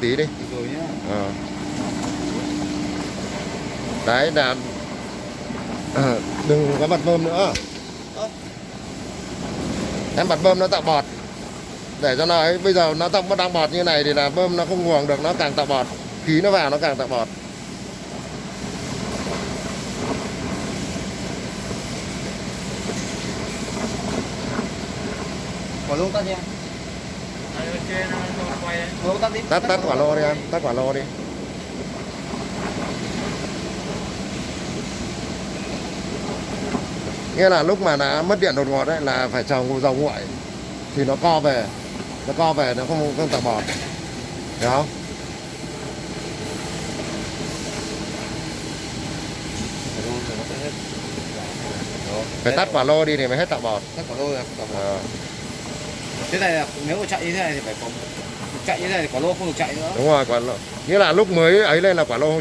tí đi. Rồi nhá. Ờ. đấy là Ờ, đừng có bật bơm nữa. Em bật bơm nó tạo bọt. Để cho nó ấy bây giờ nó tạo đang bọt như này thì là bơm nó không nguồn được nó càng tạo bọt. Khí nó vào nó càng tạo bọt. Quả lô tắt nha tắt tắt quả lô đi em tắt quả lô đi. Nghĩa là lúc mà nó mất điện đột ngột đấy là phải chờ dầu nguội. Thì nó co về nó co về nó không không tạo bọt. Hiểu không? Phải tắt quả lô đi thì mới hết tạo bọt. Tắt quả lô là quả lô. Ờ, thế này là nếu mà chạy như thế này thì phải có chạy như thế này quả lô không được chạy nữa. Đúng rồi, quả lô nghĩa là lúc mới ấy lên là quả lô không